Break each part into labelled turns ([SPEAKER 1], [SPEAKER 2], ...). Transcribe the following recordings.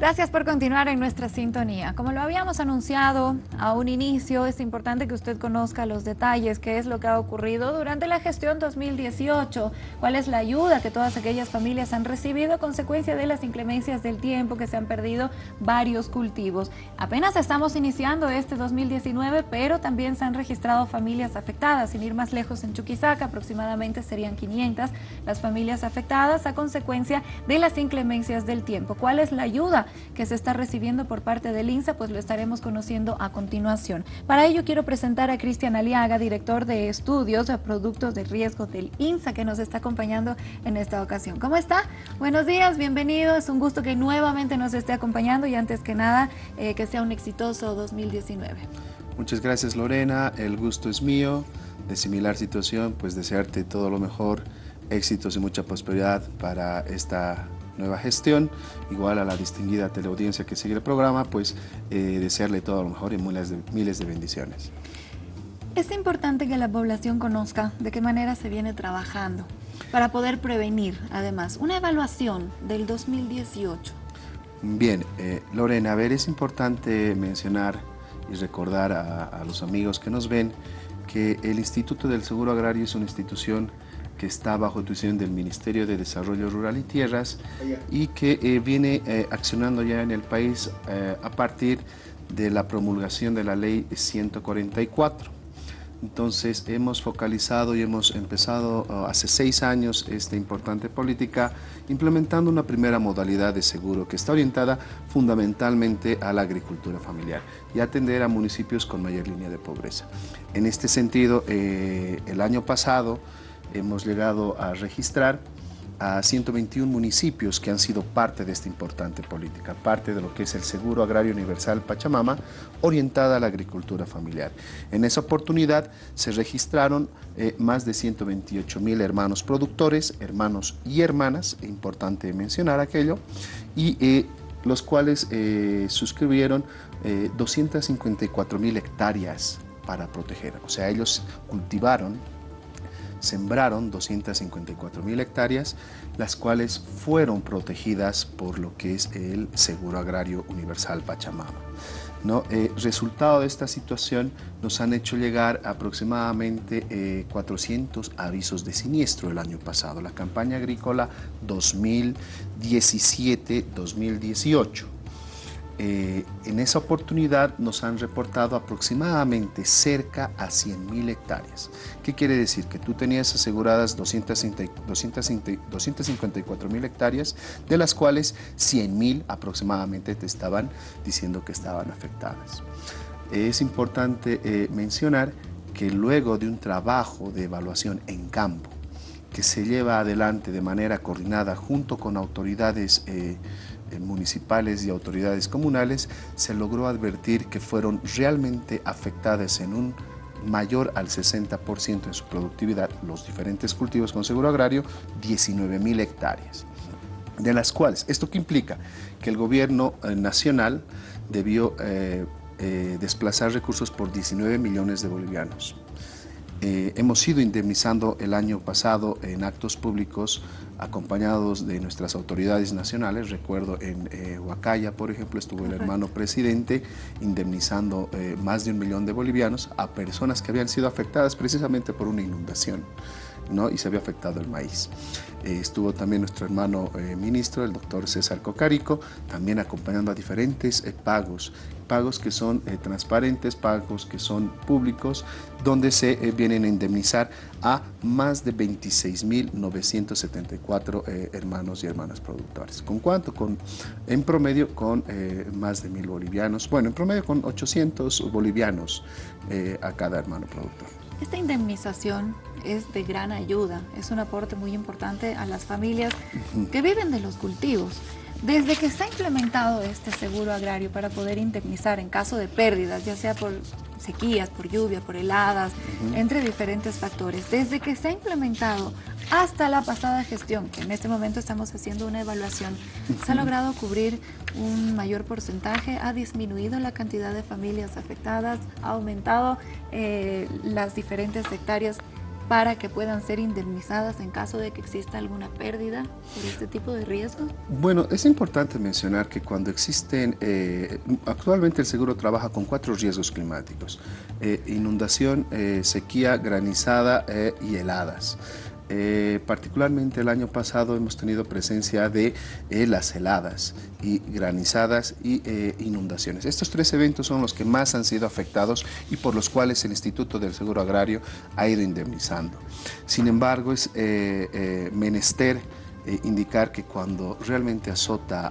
[SPEAKER 1] Gracias por continuar en nuestra sintonía. Como lo habíamos anunciado a un inicio, es importante que usted conozca los detalles, qué es lo que ha ocurrido durante la gestión 2018, cuál es la ayuda que todas aquellas familias han recibido a consecuencia de las inclemencias del tiempo, que se han perdido varios cultivos. Apenas estamos iniciando este 2019, pero también se han registrado familias afectadas. Sin ir más lejos, en Chuquisaca aproximadamente serían 500 las familias afectadas a consecuencia de las inclemencias del tiempo. ¿Cuál es la ayuda? Que se está recibiendo por parte del INSA, pues lo estaremos conociendo a continuación. Para ello quiero presentar a Cristian Aliaga, director de estudios de productos de riesgo del INSA, que nos está acompañando en esta ocasión. ¿Cómo está? Buenos días, bienvenido. Es un gusto que nuevamente nos esté acompañando y antes que nada, eh, que sea un exitoso 2019.
[SPEAKER 2] Muchas gracias Lorena, el gusto es mío. De similar situación, pues desearte todo lo mejor, éxitos y mucha prosperidad para esta nueva gestión, igual a la distinguida teleaudiencia que sigue el programa, pues eh, desearle todo lo mejor y miles de, miles de bendiciones.
[SPEAKER 1] Es importante que la población conozca de qué manera se viene trabajando para poder prevenir, además, una evaluación del 2018.
[SPEAKER 2] Bien, eh, Lorena, a ver, es importante mencionar y recordar a, a los amigos que nos ven que el Instituto del Seguro Agrario es una institución que está bajo tuición del Ministerio de Desarrollo Rural y Tierras y que eh, viene eh, accionando ya en el país eh, a partir de la promulgación de la ley 144. Entonces hemos focalizado y hemos empezado hace seis años esta importante política implementando una primera modalidad de seguro que está orientada fundamentalmente a la agricultura familiar y atender a municipios con mayor línea de pobreza. En este sentido, el año pasado hemos llegado a registrar a 121 municipios que han sido parte de esta importante política, parte de lo que es el Seguro Agrario Universal Pachamama, orientada a la agricultura familiar. En esa oportunidad se registraron eh, más de 128 mil hermanos productores, hermanos y hermanas, importante mencionar aquello, y eh, los cuales eh, suscribieron 254 mil hectáreas para proteger. O sea, ellos cultivaron sembraron 254 mil hectáreas, las cuales fueron protegidas por lo que es el Seguro Agrario Universal Pachamama. ¿No? Eh, resultado de esta situación nos han hecho llegar aproximadamente 400 eh, avisos de siniestro el año pasado, la campaña agrícola 2017-2018. Eh, en esa oportunidad nos han reportado aproximadamente cerca a 100.000 hectáreas. ¿Qué quiere decir? Que tú tenías aseguradas 254.000 hectáreas, de las cuales 100.000 aproximadamente te estaban diciendo que estaban afectadas. Es importante eh, mencionar que luego de un trabajo de evaluación en campo, que se lleva adelante de manera coordinada junto con autoridades eh, municipales y autoridades comunales, se logró advertir que fueron realmente afectadas en un mayor al 60% en su productividad los diferentes cultivos con seguro agrario, 19 mil hectáreas, de las cuales, ¿esto qué implica? Que el gobierno eh, nacional debió eh, desplazar recursos por 19 millones de bolivianos. Hemos ido indemnizando el año pasado en actos públicos acompañados de nuestras autoridades nacionales. Recuerdo en eh, Huacaya, por ejemplo, estuvo el hermano presidente indemnizando eh, más de un millón de bolivianos a personas que habían sido afectadas precisamente por una inundación. Y se había afectado el maíz. Eh, estuvo también nuestro hermano eh, ministro, el doctor César Cocarico, también acompañando a diferentes pagos, pagos que son transparentes, pagos que son públicos, donde se vienen a indemnizar a más de 26.974 hermanos y hermanas productores. ¿Con cuánto? Con, en promedio con más de mil bolivianos, bueno, en promedio con 800 bolivianos a cada hermano productor.
[SPEAKER 1] Esta indemnización es de gran ayuda, es un aporte muy importante a las familias que viven de los cultivos. Desde que se ha implementado este seguro agrario para poder indemnizar en caso de pérdidas, ya sea por sequías, por lluvia, por heladas, entre diferentes factores, desde que se ha implementado hasta la pasada gestión, que en este momento estamos haciendo una evaluación, se ha logrado cubrir un mayor porcentaje, ha disminuido la cantidad de familias afectadas, ha aumentado eh, las diferentes hectáreas para que puedan ser indemnizadas en caso de que exista alguna pérdida por este tipo de riesgos?
[SPEAKER 2] Bueno, es importante mencionar que cuando existen, eh, actualmente el seguro trabaja con cuatro riesgos climáticos, eh, inundación, eh, sequía, granizada y heladas. Eh, particularmente el año pasado hemos tenido presencia de eh, las heladas y granizadas y eh, inundaciones. Estos tres eventos son los que más han sido afectados y por los cuales el Instituto del Seguro Agrario ha ido indemnizando. Sin embargo, es menester indicar que cuando realmente azota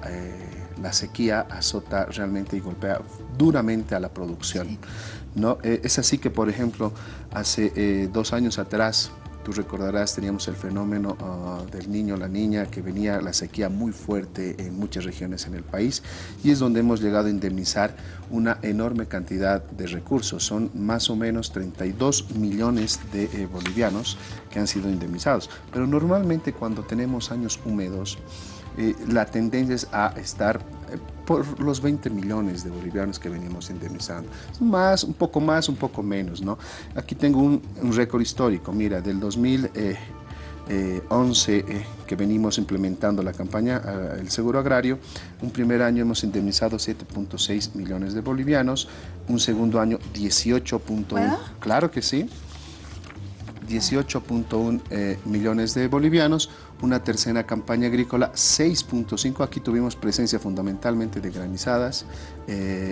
[SPEAKER 2] la sequía, azota realmente y golpea duramente a la producción. ¿no? es así que, por ejemplo, hace dos años atrás, Tú recordarás, teníamos el fenómeno ah, del niño, la niña, que venía la sequía muy fuerte en muchas regiones en el país y es donde hemos llegado a indemnizar una enorme cantidad de recursos. Son más o menos 32 millones de eh, bolivianos que han sido indemnizados. Pero normalmente cuando tenemos años húmedos, eh, la tendencia es a estar eh, por los 20 millones de bolivianos que venimos indemnizando. Más, un poco más, un poco menos, ¿no? Aquí tengo un, récord histórico, mira, del 2011 eh, que venimos implementando la campaña El Seguro Agrario, un primer año hemos indemnizado 7.6 millones de bolivianos, un segundo año 18.1, claro que sí, 18.1 eh, millones de bolivianos, una tercera campaña agrícola 6.5, aquí tuvimos presencia fundamentalmente de granizadas.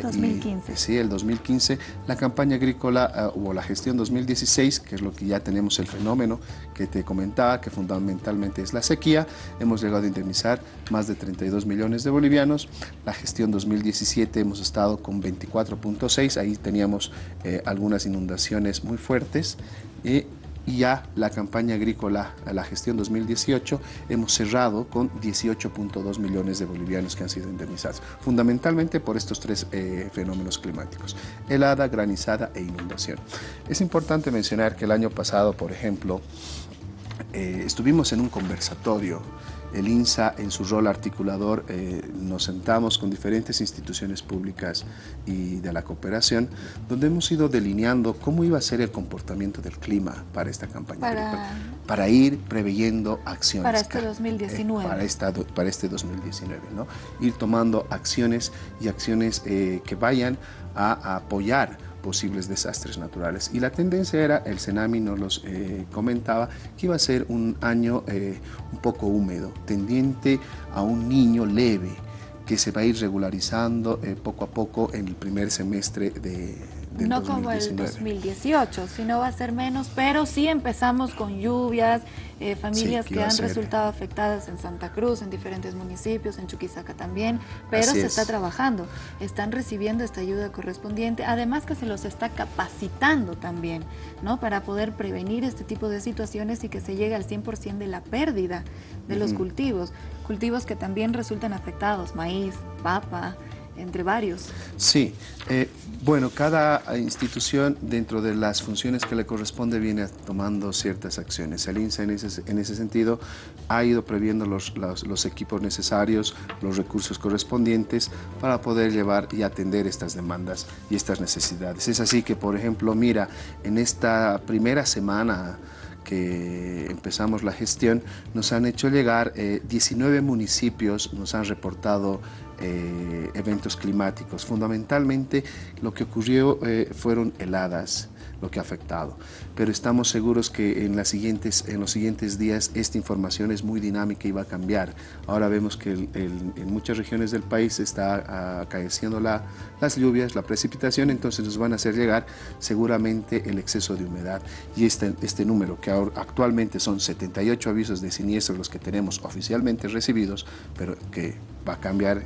[SPEAKER 1] 2015.
[SPEAKER 2] Eh, sí, el 2015. La campaña agrícola uh, o la gestión 2016, que es lo que ya tenemos el fenómeno que te comentaba, que fundamentalmente es la sequía, hemos llegado a indemnizar más de 32 millones de bolivianos. La gestión 2017 hemos estado con 24.6, ahí teníamos eh, algunas inundaciones muy fuertes. Y y ya la campaña agrícola, la gestión 2018, hemos cerrado con 18.2 millones de bolivianos que han sido indemnizados, fundamentalmente por estos tres eh, fenómenos climáticos, helada, granizada e inundación. Es importante mencionar que el año pasado, por ejemplo, eh, estuvimos en un conversatorio el INSA en su rol articulador eh, nos sentamos con diferentes instituciones públicas y de la cooperación donde hemos ido delineando cómo iba a ser el comportamiento del clima para esta campaña
[SPEAKER 1] para,
[SPEAKER 2] para ir preveyendo acciones.
[SPEAKER 1] Para este 2019.
[SPEAKER 2] Eh, para, esta, para este 2019, ¿no? Ir tomando acciones y acciones eh, que vayan a apoyar posibles desastres naturales. Y la tendencia era, el Senami nos los eh, comentaba, que iba a ser un año eh, un poco húmedo, tendiente a un niño leve, que se va a ir regularizando eh, poco a poco en el primer semestre de,
[SPEAKER 1] no como el 2018, sino va a ser menos, pero sí empezamos con lluvias, eh, familias que, han resultado afectadas en Santa Cruz, en diferentes municipios, en Chuquisaca también, pero se está trabajando, están recibiendo esta ayuda correspondiente, además que se los está capacitando también, ¿no? Para poder prevenir este tipo de situaciones y que se llegue al 100% de la pérdida de los cultivos, cultivos que también resultan afectados, maíz, papa, entre varios.
[SPEAKER 2] Sí, eh, bueno, cada institución dentro de las funciones que le corresponde viene tomando ciertas acciones. El INSA en ese, en ese sentido ha ido previendo los, los, equipos necesarios, los recursos correspondientes para poder llevar y atender estas demandas y estas necesidades. Es así que, por ejemplo, mira, en esta primera semana que empezamos la gestión, nos han hecho llegar 19 eh, municipios, nos han reportado eh, eventos climáticos. Fundamentalmente lo que ocurrió eh, fueron heladas, lo que ha afectado. Pero estamos seguros que en, las siguientes, en los siguientes días esta información es muy dinámica y va a cambiar. Ahora vemos que en muchas regiones del país está acaeciendo la, las lluvias, la precipitación, entonces nos van a hacer llegar seguramente el exceso de humedad. Y este, este número, que actualmente son 78 avisos de siniestros los que tenemos oficialmente recibidos, pero que va a cambiar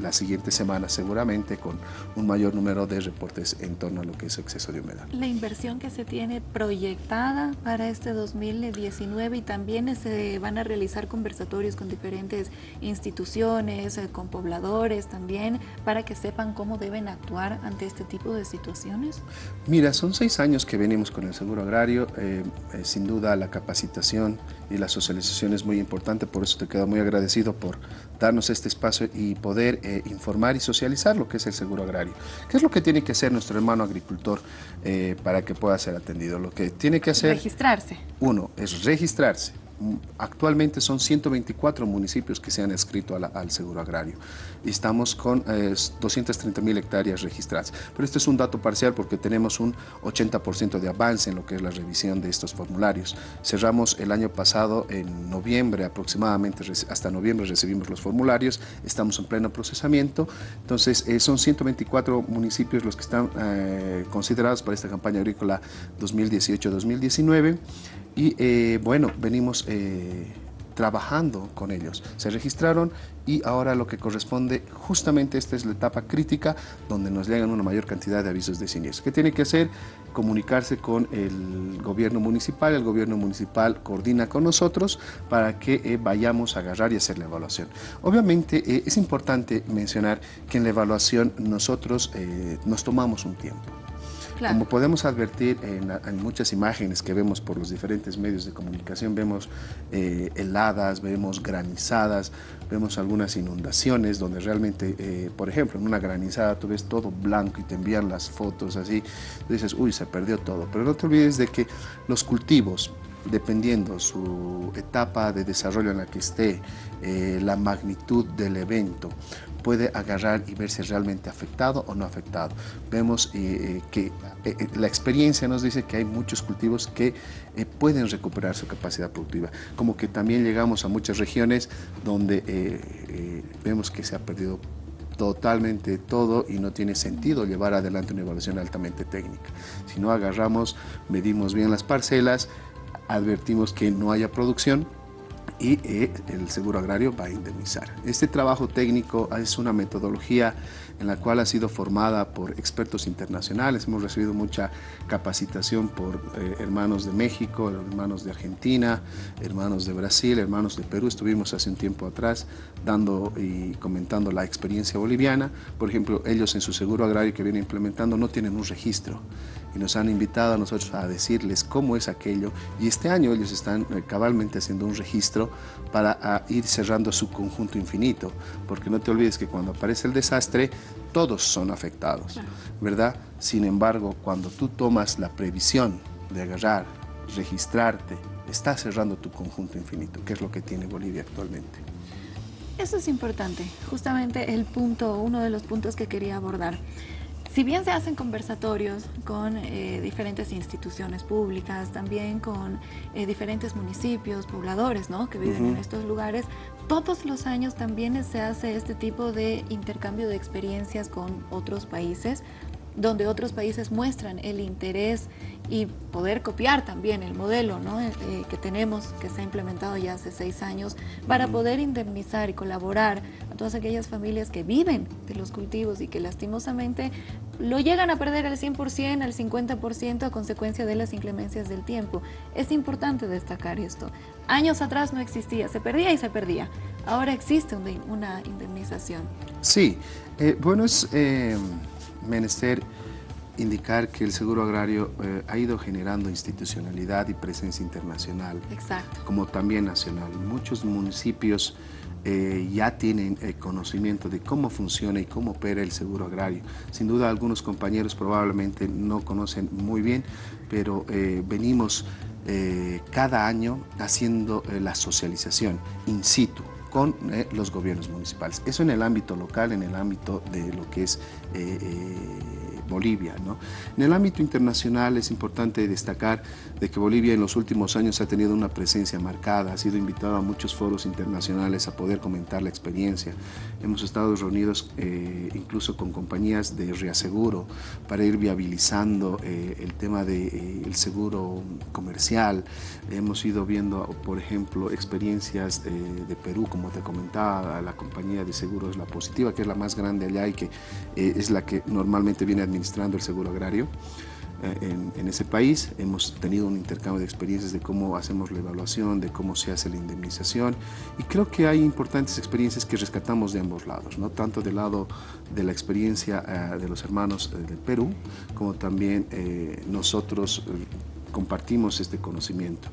[SPEAKER 2] la siguiente semana seguramente con un mayor número de reportes en torno a lo que es exceso de humedad.
[SPEAKER 1] La inversión que se tiene proyectada para este 2019 y también se van a realizar conversatorios con diferentes instituciones, eh, con pobladores también, para que sepan cómo deben actuar ante este tipo de situaciones.
[SPEAKER 2] Mira, son seis años que venimos con el seguro agrario, eh, eh, sin duda la capacitación y la socialización es muy importante, por eso te quedo muy agradecido por darnos este espacio y poder eh, informar y socializar lo que es el seguro agrario. ¿Qué es lo que tiene que hacer nuestro hermano agricultor eh, para que pueda ser atendido? Lo que tiene que hacer...
[SPEAKER 1] Registrarse.
[SPEAKER 2] Uno, es registrarse actualmente son 124 municipios que se han inscrito al seguro agrario estamos con 230 eh, mil hectáreas registradas. Pero este es un dato parcial porque tenemos un 80% de avance en lo que es la revisión de estos formularios. Cerramos el año pasado en noviembre aproximadamente, hasta noviembre recibimos los formularios, estamos en pleno procesamiento, entonces eh, son 124 municipios los que están eh, considerados para esta campaña agrícola 2018-2019 y eh, bueno, venimos eh, trabajando con ellos. Se registraron y ahora lo que corresponde, justamente esta es la etapa crítica donde nos llegan una mayor cantidad de avisos de siniestro. ¿Qué tiene que hacer? Comunicarse con el gobierno municipal, el gobierno municipal coordina con nosotros para que eh, vayamos a agarrar y hacer la evaluación. Obviamente es importante mencionar que en la evaluación nosotros nos tomamos un tiempo. Como podemos advertir en, muchas imágenes que vemos por los diferentes medios de comunicación, vemos eh, heladas, vemos granizadas, vemos algunas inundaciones donde realmente, eh, por ejemplo, en una granizada tú ves todo blanco y te envían las fotos así, dices, uy, se perdió todo. Pero no te olvides de que los cultivos, dependiendo su etapa de desarrollo en la que esté, eh, la magnitud del evento, puede agarrar y verse realmente afectado o no afectado. Vemos eh, eh, que la experiencia nos dice que hay muchos cultivos que pueden recuperar su capacidad productiva, como que también llegamos a muchas regiones donde vemos que se ha perdido totalmente todo y no tiene sentido llevar adelante una evaluación altamente técnica. Si no agarramos, medimos bien las parcelas, advertimos que no haya producción y eh, el seguro agrario va a indemnizar. Este trabajo técnico es una metodología en la cual ha sido formada por expertos internacionales. Hemos recibido mucha capacitación por eh, hermanos de México, hermanos de Argentina, hermanos de Brasil, hermanos de Perú. Estuvimos hace un tiempo atrás dando y comentando la experiencia boliviana. Por ejemplo, ellos en su seguro agrario que vienen implementando no tienen un registro y nos han invitado a nosotros a decirles cómo es aquello y este año ellos están eh, cabalmente haciendo un registro para ir cerrando su conjunto infinito, porque no te olvides que cuando aparece el desastre todos son afectados, ¿verdad? Sin embargo, cuando tú tomas la previsión de agarrar, registrarte, estás cerrando tu conjunto infinito, que es lo que tiene Bolivia actualmente.
[SPEAKER 1] Eso es importante, justamente el punto, uno de los puntos que quería abordar. Si bien se hacen conversatorios con eh, diferentes instituciones públicas, también con eh, diferentes municipios, pobladores ¿no? que viven en estos lugares, todos los años también se hace este tipo de intercambio de experiencias con otros países, donde otros países muestran el interés y poder copiar también el modelo eh, eh, que tenemos, que se ha implementado ya hace seis años, para poder indemnizar y colaborar a todas aquellas familias que viven de los cultivos y que lastimosamente lo llegan a perder al 100%, al 50% a consecuencia de las inclemencias del tiempo. Es importante destacar esto. Años atrás no existía, se perdía y se perdía. Ahora existe una indemnización.
[SPEAKER 2] Sí, eh, bueno, es menester indicar que el seguro agrario eh, ha ido generando institucionalidad y presencia internacional, como también nacional. Muchos municipios eh, ya tienen conocimiento de cómo funciona y cómo opera el seguro agrario. Sin duda algunos compañeros probablemente no conocen muy bien, pero eh, venimos cada año haciendo la socialización in situ con los gobiernos municipales. Eso en el ámbito local, en el ámbito de lo que es Bolivia. ¿no? En el ámbito internacional es importante destacar de que Bolivia en los últimos años ha tenido una presencia marcada, ha sido invitado a muchos foros internacionales a poder comentar la experiencia. Hemos estado reunidos eh, incluso con compañías de reaseguro para ir viabilizando eh, el tema del de, eh, seguro comercial. Hemos ido viendo, por ejemplo, experiencias de Perú, como te comentaba, la compañía de seguros La Positiva, que es la más grande allá y que es la que normalmente viene a administrando el seguro agrario eh, en, ese país. Hemos tenido un intercambio de experiencias de cómo hacemos la evaluación, de cómo se hace la indemnización y creo que hay importantes experiencias que rescatamos de ambos lados, ¿no? tanto del lado de la experiencia eh, de los hermanos eh, del Perú como también nosotros compartimos este conocimiento.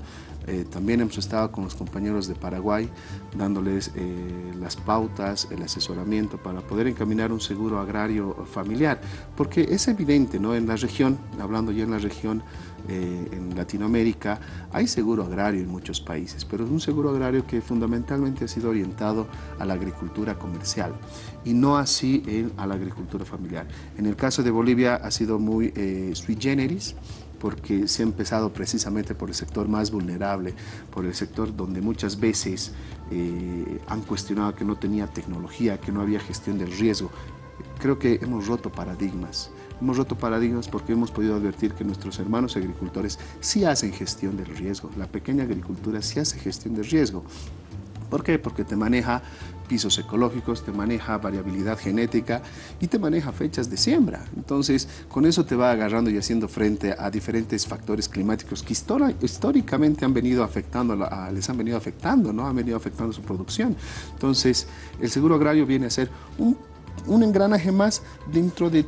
[SPEAKER 2] Eh, también hemos estado con los compañeros de Paraguay dándoles eh, las pautas, el asesoramiento para poder encaminar un seguro agrario familiar, porque es evidente, ¿no? En la región, hablando ya en la región, eh, en Latinoamérica, hay seguro agrario en muchos países, pero es un seguro agrario que fundamentalmente ha sido orientado a la agricultura comercial y no así en, a la agricultura familiar. En el caso de Bolivia ha sido muy sui generis, porque se ha empezado precisamente por el sector más vulnerable, por el sector donde muchas veces eh, han cuestionado que no tenía tecnología, que no había gestión del riesgo. Creo que hemos roto paradigmas. Hemos roto paradigmas porque hemos podido advertir que nuestros hermanos agricultores sí hacen gestión del riesgo. La pequeña agricultura sí hace gestión del riesgo. ¿Por qué? Porque te maneja pisos ecológicos, te maneja variabilidad genética y te maneja fechas de siembra. Entonces, con eso te va agarrando y haciendo frente a diferentes factores climáticos que históricamente han venido afectando, les han venido afectando, ¿no? Han venido afectando su producción. Entonces, el seguro agrario viene a ser un, un engranaje más dentro de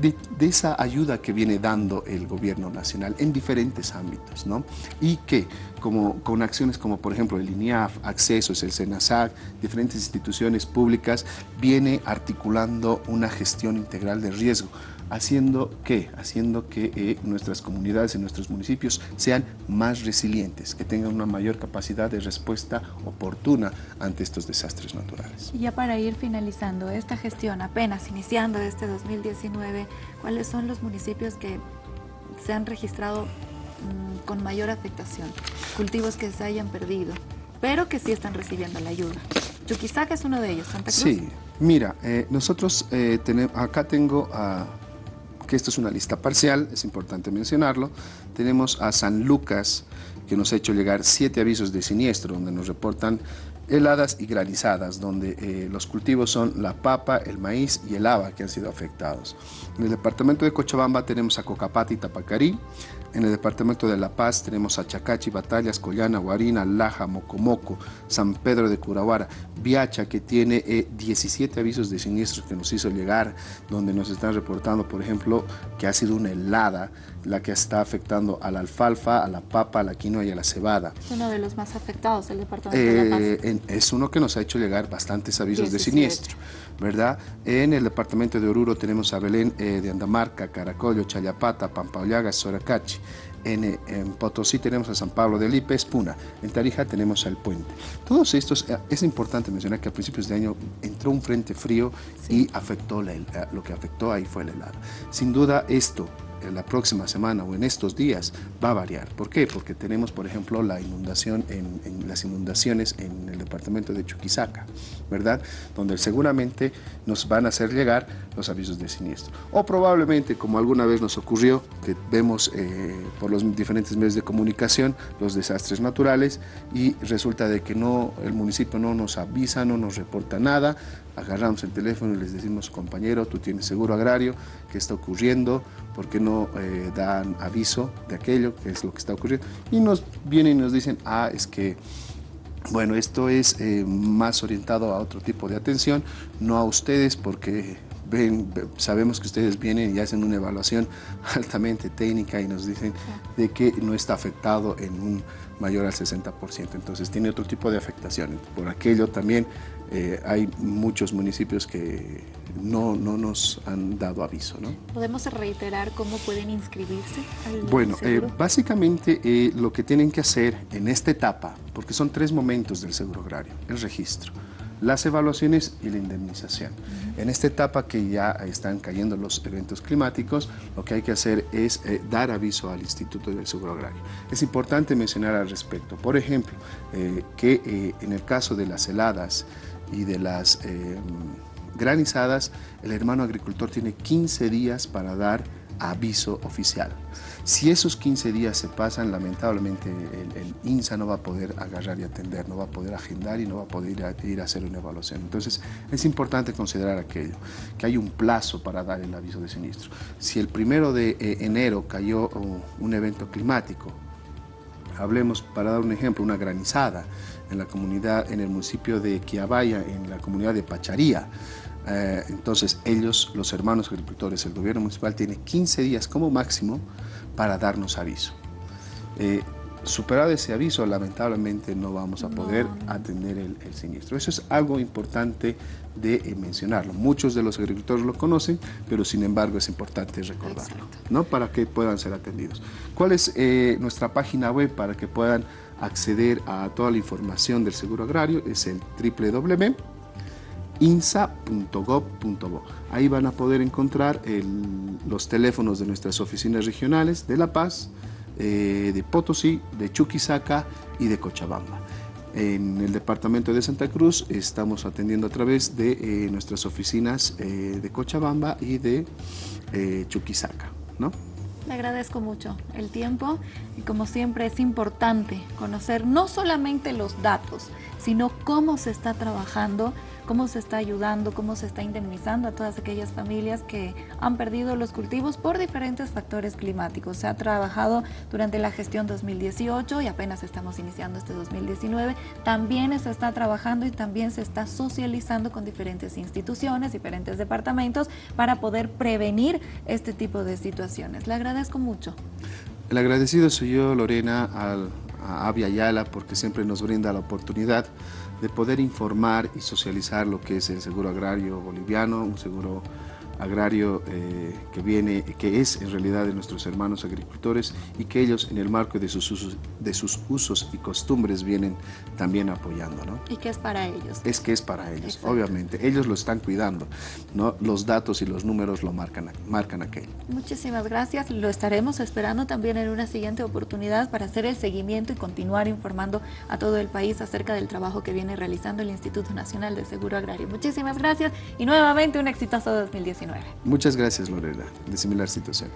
[SPEAKER 2] de, esa ayuda que viene dando el gobierno nacional en diferentes ámbitos, ¿no? Y que como, con acciones como por ejemplo el INIAF, Accesos, el SENASAC, diferentes instituciones públicas, viene articulando una gestión integral de riesgo haciendo que, haciendo que eh, nuestras comunidades y nuestros municipios sean más resilientes, que tengan una mayor capacidad de respuesta oportuna ante estos desastres naturales.
[SPEAKER 1] Y ya para ir finalizando esta gestión, apenas iniciando este 2019, ¿cuáles son los municipios que se han registrado mm, con mayor afectación? Cultivos que se hayan perdido, pero que sí están recibiendo la ayuda. Chuquisaca es uno de ellos, Santa Cruz.
[SPEAKER 2] Sí, mira, eh, nosotros eh, tenemos, acá tengo a que esto es una lista parcial, es importante mencionarlo. Tenemos a San Lucas, que nos ha hecho llegar siete avisos de siniestro, donde nos reportan heladas y granizadas, donde eh, los cultivos son la papa, el maíz y el haba que han sido afectados. En el departamento de Cochabamba tenemos a Cocapata y Tapacarí, en el departamento de La Paz tenemos a Chacachi, Batallas, Collana, Guarina, Laja, Mocomoco, San Pedro de Curahuara, Viacha, que tiene 17 eh, avisos de siniestros que nos hizo llegar, donde nos están reportando, por ejemplo, que ha sido una helada la que está afectando a la alfalfa, a la papa, a la quinoa y a la cebada.
[SPEAKER 1] Es uno de los más afectados, el departamento de La Paz.
[SPEAKER 2] Eh, es uno que nos ha hecho llegar bastantes avisos de siniestro. ¿verdad? En el departamento de Oruro tenemos a Belén eh, de Andamarca, Caracollo, Chayapata, Pampaollaga, Soracachi. En, en, Potosí tenemos a San Pablo de Lipe, Espuna. En Tarija tenemos al Puente. Todos estos, eh, es importante mencionar que a principios de año entró un frente frío y afectó la, lo que afectó ahí fue el helado. Sin duda esto en la próxima semana o en estos días va a variar. ¿Por qué? Porque tenemos, por ejemplo, la inundación en, las inundaciones en el departamento de Chuquisaca, ¿verdad? Donde seguramente nos van a hacer llegar los avisos de siniestro. O probablemente, como alguna vez nos ocurrió, que vemos eh, por los diferentes medios de comunicación los desastres naturales y resulta de que no, el municipio no nos avisa, no nos reporta nada, agarramos el teléfono y les decimos, compañero, tú tienes seguro agrario, ¿qué está ocurriendo? ¿Por qué no eh, dan aviso de aquello, que es lo que está ocurriendo? Y nos vienen y nos dicen, ah, es que, bueno, esto es eh, más orientado a otro tipo de atención, no a ustedes, porque ven, sabemos que ustedes vienen y hacen una evaluación altamente técnica y nos dicen de que no está afectado en un mayor al 60%, entonces tiene otro tipo de afectación. Por aquello también eh, hay muchos municipios que no, no, nos han dado aviso. ¿no?
[SPEAKER 1] ¿Podemos reiterar cómo pueden inscribirse?
[SPEAKER 2] bueno, eh, básicamente eh, lo que tienen que hacer en esta etapa, porque son tres momentos del seguro agrario, el registro, las evaluaciones y la indemnización. En esta etapa que ya están cayendo los eventos climáticos, lo que hay que hacer es eh, dar aviso al Instituto del Seguro Agrario. Es importante mencionar al respecto, por ejemplo, eh, que eh, en el caso de las heladas y de las granizadas, el hermano agricultor tiene 15 días para dar aviso oficial. Si esos 15 días se pasan, lamentablemente el, INSA no va a poder agarrar y atender, no va a poder agendar y no va a poder ir a, hacer una evaluación. Entonces es importante considerar aquello, que hay un plazo para dar el aviso de siniestro. Si el primero de eh, enero cayó un evento climático, hablemos para dar un ejemplo, una granizada en la comunidad, en el municipio de Quiabaya, en la comunidad de Pacharía, eh, entonces ellos, los hermanos agricultores, el gobierno municipal tiene 15 días como máximo para darnos aviso. Eh, superado ese aviso, lamentablemente no vamos a poder atender el, siniestro. Eso es algo importante de eh, mencionarlo. Muchos de los agricultores lo conocen, pero sin embargo es importante recordarlo, ¿no? Para que puedan ser atendidos. ¿Cuál es eh, nuestra página web para que puedan acceder a toda la información del seguro agrario? Es el www.insa.gov.bo. Ahí van a poder encontrar los teléfonos de nuestras oficinas regionales de La Paz, eh, de Potosí, de Chuquisaca y de Cochabamba. En el departamento de Santa Cruz estamos atendiendo a través de eh, nuestras oficinas eh, de Cochabamba y de Chuquisaca. ¿no?
[SPEAKER 1] Le agradezco mucho el tiempo y como siempre es importante conocer no solamente los datos, sino cómo se está trabajando cómo se está ayudando, cómo se está indemnizando a todas aquellas familias que han perdido los cultivos por diferentes factores climáticos. Se ha trabajado durante la gestión 2018 y apenas estamos iniciando este 2019. También se está trabajando y también se está socializando con diferentes instituciones, diferentes departamentos para poder prevenir este tipo de situaciones. Le agradezco mucho.
[SPEAKER 2] El agradecido soy yo, Lorena, a Avia Ayala, porque siempre nos brinda la oportunidad de poder informar y socializar lo que es el seguro agrario boliviano, un seguro agrario eh, que viene, que es en realidad de nuestros hermanos agricultores y que ellos en el marco de sus usos, de sus usos y costumbres vienen también apoyando. ¿no?
[SPEAKER 1] Y que es para ellos.
[SPEAKER 2] Es que es para ellos, obviamente. Ellos lo están cuidando, ¿no? Los datos y los números lo marcan, marcan aquello.
[SPEAKER 1] Muchísimas gracias. Lo estaremos esperando también en una siguiente oportunidad para hacer el seguimiento y continuar informando a todo el país acerca del trabajo que viene realizando el Instituto Nacional de Seguro Agrario. Muchísimas gracias y nuevamente un exitoso 2019.
[SPEAKER 2] Muchas gracias, Lorena, de similar situación.